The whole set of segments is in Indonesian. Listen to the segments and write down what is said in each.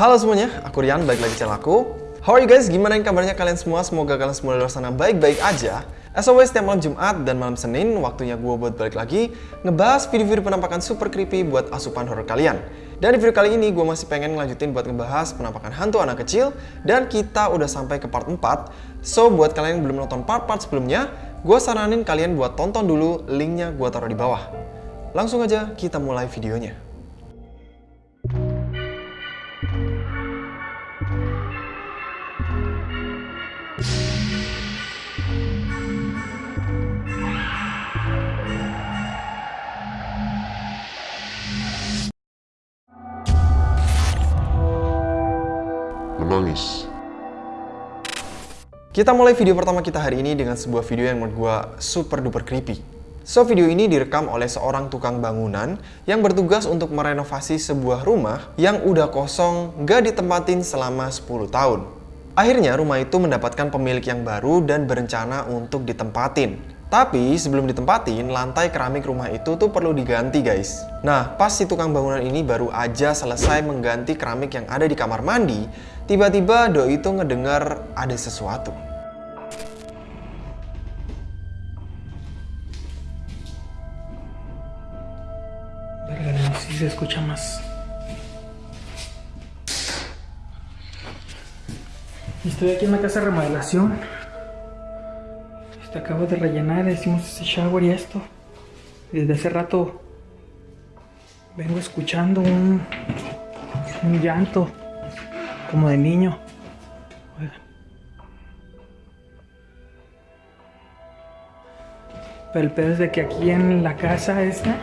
Halo semuanya, aku Rian, balik lagi channel aku. How are you guys? Gimana kabarnya kalian semua? Semoga kalian semua di luar sana baik-baik aja. As always, setiap malam Jumat dan malam Senin, waktunya gue buat balik lagi ngebahas video-video penampakan super creepy buat asupan horror kalian. Dan di video kali ini, gue masih pengen ngelanjutin buat ngebahas penampakan hantu anak kecil, dan kita udah sampai ke part 4. So, buat kalian yang belum nonton part-part sebelumnya, gue saranin kalian buat tonton dulu, linknya gue taruh di bawah. Langsung aja kita mulai videonya. Menangis. Kita mulai video pertama kita hari ini dengan sebuah video yang menurut gue super duper creepy. So, video ini direkam oleh seorang tukang bangunan yang bertugas untuk merenovasi sebuah rumah yang udah kosong gak ditempatin selama 10 tahun. Akhirnya rumah itu mendapatkan pemilik yang baru dan berencana untuk ditempatin. Tapi sebelum ditempatin, lantai keramik rumah itu tuh perlu diganti guys. Nah, pas si tukang bangunan ini baru aja selesai mengganti keramik yang ada di kamar mandi, tiba-tiba Doi itu ngedengar sí se escucha más. Estoy aquí en la casa de remodelación. Este, acabo de rellenar, hicimos ese shower y esto. Desde hace rato vengo escuchando un llanto como de niño. Pero el pedo es de que aquí en la casa esta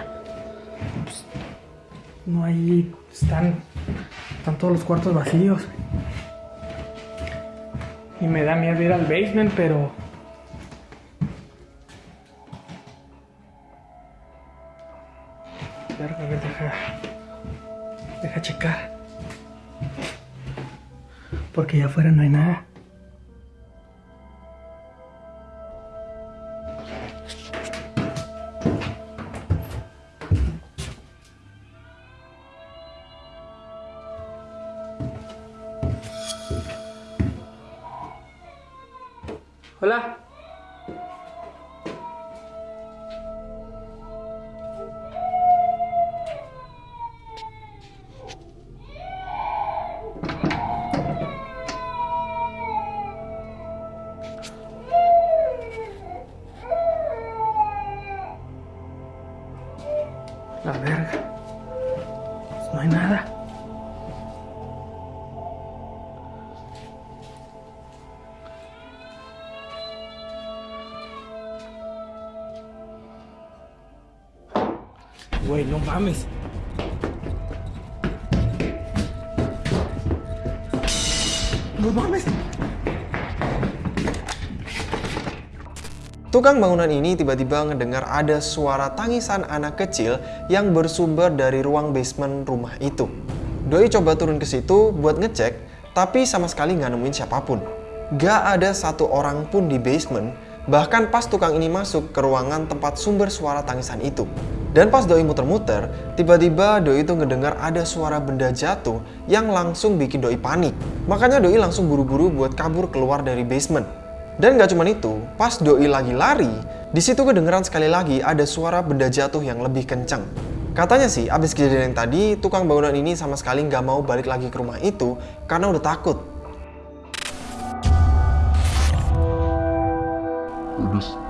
pues, no hay están están todos los cuartos vacíos y me da miedo ir al basement pero deja deja checar porque allá afuera no hay nada Güey, no mames. No mames. Tukang bangunan ini tiba-tiba ngedengar ada suara tangisan anak kecil yang bersumber dari ruang basement rumah itu. Doi coba turun ke situ buat ngecek, tapi sama sekali nggak nemuin siapa pun. Gak ada satu orang pun di basement, bahkan pas tukang ini masuk ke ruangan tempat sumber suara tangisan itu. Dan pas Doi muter-muter, tiba-tiba Doi itu ngedengar ada suara benda jatuh yang langsung bikin Doi panik. Makanya Doi langsung buru-buru buat kabur keluar dari basement. Dan gak cuma itu, pas Doi lagi lari, di situ kedengeran sekali lagi ada suara benda jatuh yang lebih kencang. Katanya sih, abis kejadian yang tadi, tukang bangunan ini sama sekali nggak mau balik lagi ke rumah itu karena udah takut. Kudus.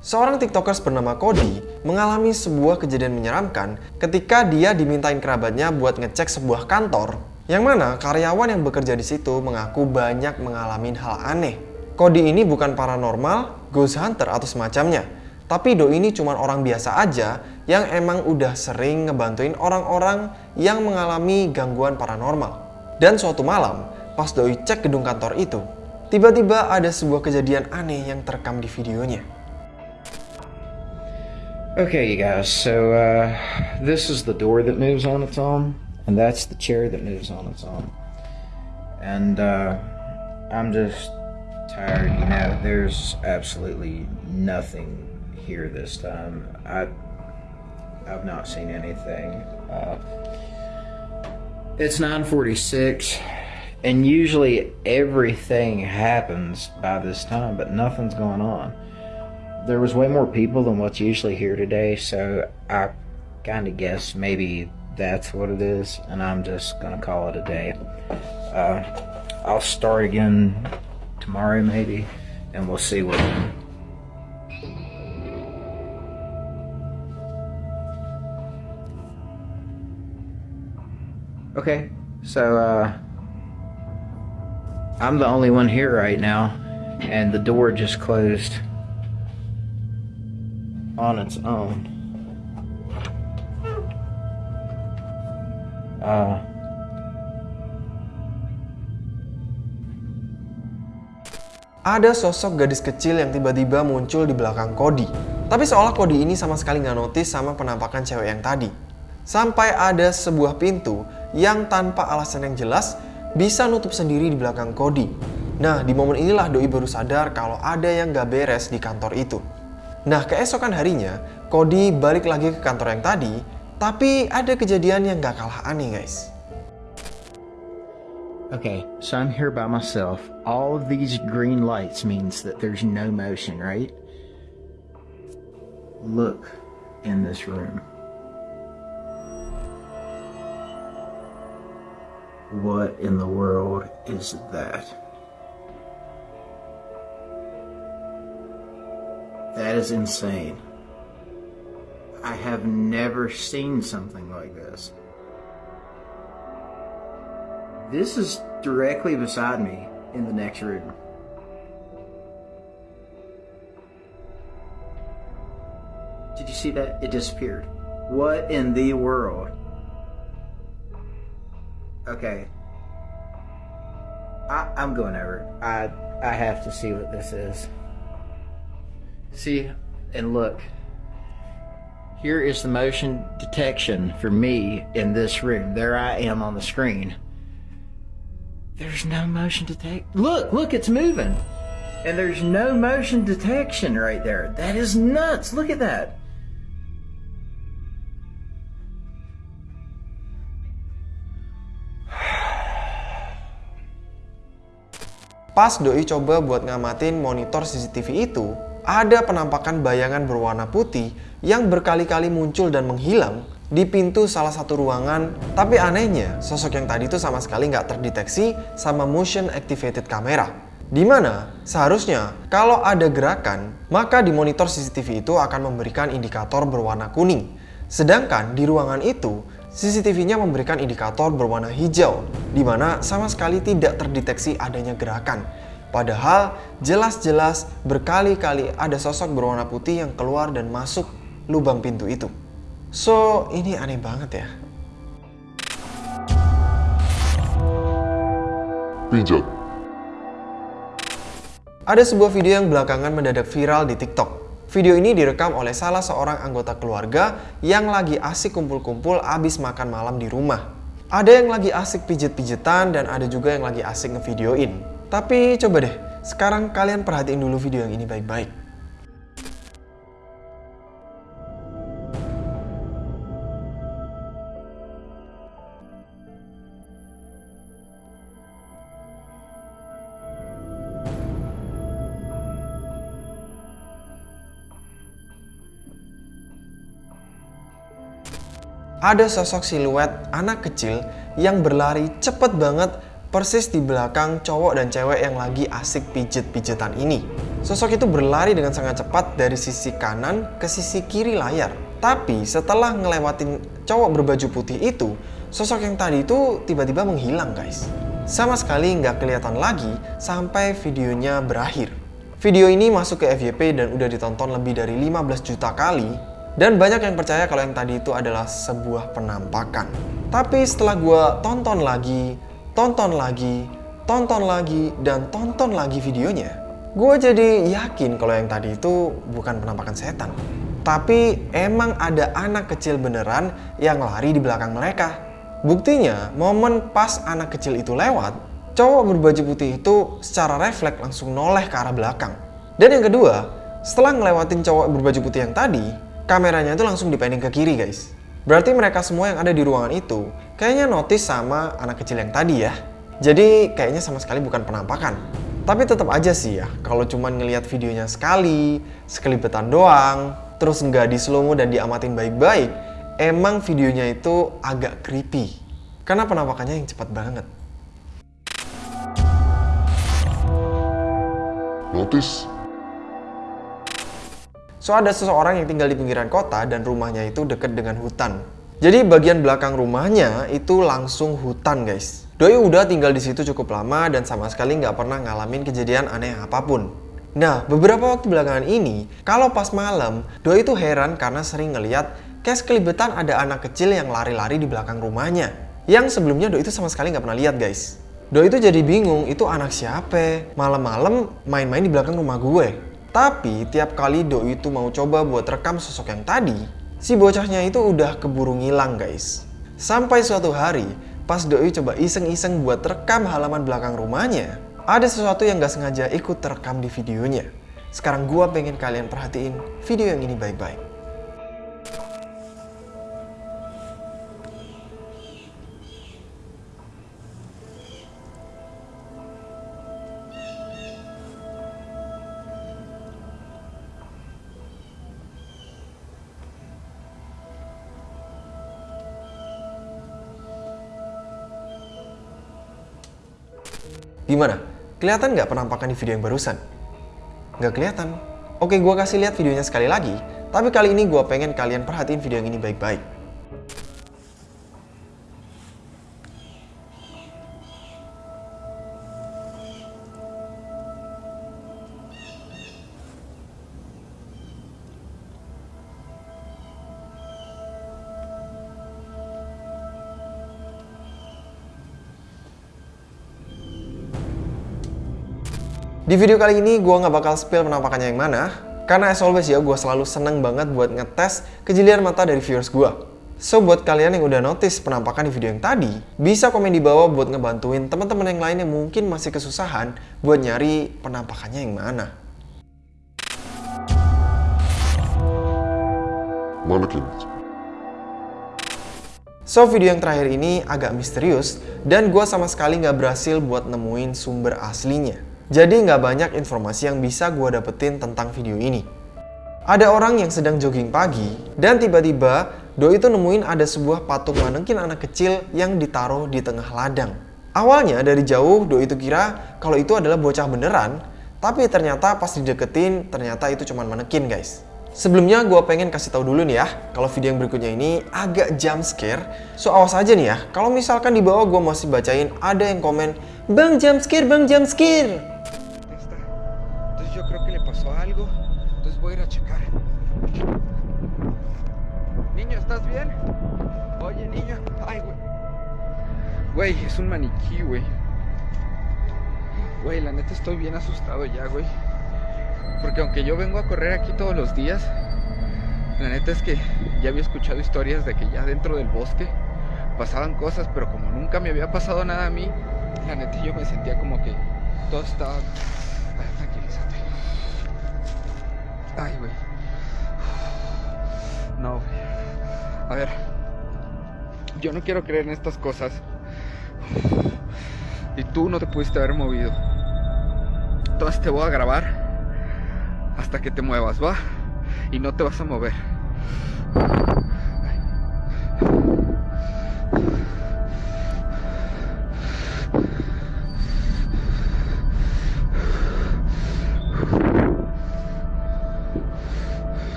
Seorang tiktokers bernama Cody mengalami sebuah kejadian menyeramkan ketika dia dimintain kerabatnya buat ngecek sebuah kantor yang mana karyawan yang bekerja di situ mengaku banyak mengalami hal aneh. Cody ini bukan paranormal, ghost hunter atau semacamnya. Tapi Do ini cuma orang biasa aja yang emang udah sering ngebantuin orang-orang yang mengalami gangguan paranormal. Dan suatu malam, pas Doi cek gedung kantor itu, tiba-tiba ada sebuah kejadian aneh yang terekam di videonya. Okay, you guys, so uh, this is the door that moves on its own, and that's the chair that moves on its own. And uh, I'm just tired, you know, there's absolutely nothing here this time. I, I've not seen anything. Uh, It's 946 and usually everything happens by this time, but nothing's going on. There was way more people than what's usually here today, so I kind of guess maybe that's what it is, and I'm just gonna call it a day. Uh, I'll start again tomorrow, maybe, and we'll see what. Okay, so uh, I'm the only one here right now, and the door just closed on its own. Uh, Ada sosok gadis kecil yang tiba-tiba muncul di belakang Cody. Tapi seolah Cody ini sama sekali nggak notice sama penampakan cewek yang tadi. Sampai ada sebuah pintu yang tanpa alasan yang jelas bisa nutup sendiri di belakang Cody. Nah, di momen inilah Doi baru sadar kalau ada yang gak beres di kantor itu. Nah, keesokan harinya, Cody balik lagi ke kantor yang tadi, tapi ada kejadian yang gak kalah aneh guys. okay, so I'm here by myself. All of these green lights means that there's no motion, right? Look in this room. What in the world is that? That is insane. I have never seen something like this. This is directly beside me in the next room. Did you see that? It disappeared. What in the world? Okay. I, I'm going over. I I have to see what this is. See and look. Here is the motion detection for me in this room. There I am on the screen. There's no motion detect. Look, look, it's moving. And there's no motion detection right there. That is nuts. Look at that. Pas Doi coba buat ngamatin monitor CCTV itu, ada penampakan bayangan berwarna putih yang berkali-kali muncul dan menghilang di pintu salah satu ruangan. Tapi anehnya, sosok yang tadi itu sama sekali nggak terdeteksi sama motion activated camera. Di mana seharusnya kalau ada gerakan, maka di monitor CCTV itu akan memberikan indikator berwarna kuning. Sedangkan di ruangan itu, CCTV-nya memberikan indikator berwarna hijau, di mana sama sekali tidak terdeteksi adanya gerakan. Padahal jelas-jelas berkali-kali ada sosok berwarna putih yang keluar dan masuk lubang pintu itu. So, ini aneh banget ya. Pijat. Ada sebuah video yang belakangan mendadak viral di TikTok. Video ini direkam oleh salah seorang anggota keluarga yang lagi asik kumpul-kumpul abis makan malam di rumah. Ada yang lagi asik pijet-pijetan dan ada juga yang lagi asik ngevideoin. Tapi coba deh, sekarang kalian perhatiin dulu video yang ini baik-baik. ada sosok siluet anak kecil yang berlari cepet banget persis di belakang cowok dan cewek yang lagi asik pijet-pijetan ini. Sosok itu berlari dengan sangat cepat dari sisi kanan ke sisi kiri layar. Tapi setelah ngelewatin cowok berbaju putih itu, sosok yang tadi itu tiba-tiba menghilang guys. Sama sekali nggak kelihatan lagi sampai videonya berakhir. Video ini masuk ke FYP dan udah ditonton lebih dari 15 juta kali dan banyak yang percaya kalau yang tadi itu adalah sebuah penampakan. Tapi setelah gue tonton lagi, tonton lagi, tonton lagi, dan tonton lagi videonya, gue jadi yakin kalau yang tadi itu bukan penampakan setan. Tapi emang ada anak kecil beneran yang lari di belakang mereka. Buktinya, momen pas anak kecil itu lewat, cowok berbaju putih itu secara refleks langsung noleh ke arah belakang. Dan yang kedua, setelah ngelewatin cowok berbaju putih yang tadi, kameranya itu langsung dipending ke kiri guys. Berarti mereka semua yang ada di ruangan itu kayaknya notice sama anak kecil yang tadi ya. Jadi kayaknya sama sekali bukan penampakan. Tapi tetap aja sih ya, kalau cuman ngelihat videonya sekali, sekelibetan doang, terus nggak di slow mo dan diamatin baik-baik, emang videonya itu agak creepy. Karena penampakannya yang cepat banget. Notice. So ada seseorang yang tinggal di pinggiran kota dan rumahnya itu deket dengan hutan. Jadi bagian belakang rumahnya itu langsung hutan guys. Doi udah tinggal di situ cukup lama dan sama sekali nggak pernah ngalamin kejadian aneh apa pun. Nah, beberapa waktu belakangan ini, kalau pas malam, Doi itu heran karena sering ngeliat kayak sekelibetan ada anak kecil yang lari-lari di belakang rumahnya. Yang sebelumnya Doi itu sama sekali nggak pernah lihat guys. Doi itu jadi bingung, itu anak siapa? Malam-malam main-main di belakang rumah gue. Tapi tiap kali Doi itu mau coba buat rekam sosok yang tadi, si bocahnya itu udah keburu ngilang guys. Sampai suatu hari, pas Doi coba iseng-iseng buat rekam halaman belakang rumahnya, ada sesuatu yang gak sengaja ikut terekam di videonya. Sekarang gua pengen kalian perhatiin video yang ini baik-baik. Gimana? Kelihatan nggak penampakan di video yang barusan? Nggak kelihatan. Oke, gua kasih lihat videonya sekali lagi. Tapi kali ini gua pengen kalian perhatiin video yang ini baik-baik. Di video kali ini gue nggak bakal spill penampakannya yang mana, karena as always ya gue selalu seneng banget buat ngetes kejelian mata dari viewers gue. So buat kalian yang udah notice penampakan di video yang tadi, bisa komen di bawah buat ngebantuin teman-teman yang lain yang mungkin masih kesusahan buat nyari penampakannya yang mana. So video yang terakhir ini agak misterius dan gue sama sekali nggak berhasil buat nemuin sumber aslinya. Jadi nggak banyak informasi yang bisa gue dapetin tentang video ini. Ada orang yang sedang jogging pagi dan tiba-tiba Doi itu nemuin ada sebuah patung manekin anak kecil yang ditaruh di tengah ladang. Awalnya dari jauh Doi itu kira kalau itu adalah bocah beneran, tapi ternyata pas dideketin ternyata itu cuma manekin guys. Sebelumnya gue pengen kasih tahu dulu nih ya, kalau video yang berikutnya ini agak jump scare. So awas aja nih ya, kalau misalkan di bawah gue masih bacain ada yang komen, Bang jump scare, bang jump scare. Voy a ir a checar. Niño, ¿estás bien? Oye, niño. Ay, güey. Güey, es un maniquí, güey. Güey, la neta estoy bien asustado ya, güey. Porque aunque yo vengo a correr aquí todos los días, la neta es que ya había escuchado historias de que ya dentro del bosque pasaban cosas, pero como nunca me había pasado nada a mí, la neta yo me sentía como que todo estaba... Ay, güey. No, güey. A ver. Yo no quiero creer en estas cosas. Y tú no te pudiste haber movido. Entonces te voy a grabar hasta que te muevas, ¿va? Y no te vas a mover.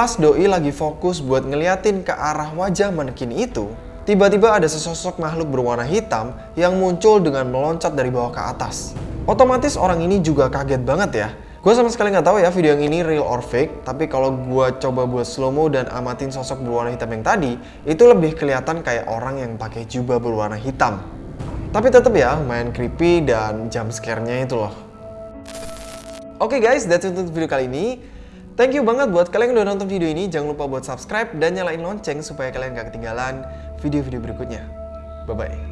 Pas Doi lagi fokus buat ngeliatin ke arah wajah manekin itu, tiba-tiba ada sesosok makhluk berwarna hitam yang muncul dengan meloncat dari bawah ke atas. Otomatis orang ini juga kaget banget ya. Gue sama sekali nggak tahu ya video yang ini real or fake, tapi kalau gue coba buat slow mo dan amatin sosok berwarna hitam yang tadi, itu lebih kelihatan kayak orang yang pakai jubah berwarna hitam. Tapi tetap ya, main creepy dan jump scare-nya itu loh. Oke guys, that's it untuk video kali ini. Thank you banget buat kalian yang udah nonton video ini. Jangan lupa buat subscribe dan nyalain lonceng supaya kalian gak ketinggalan video-video berikutnya. Bye-bye.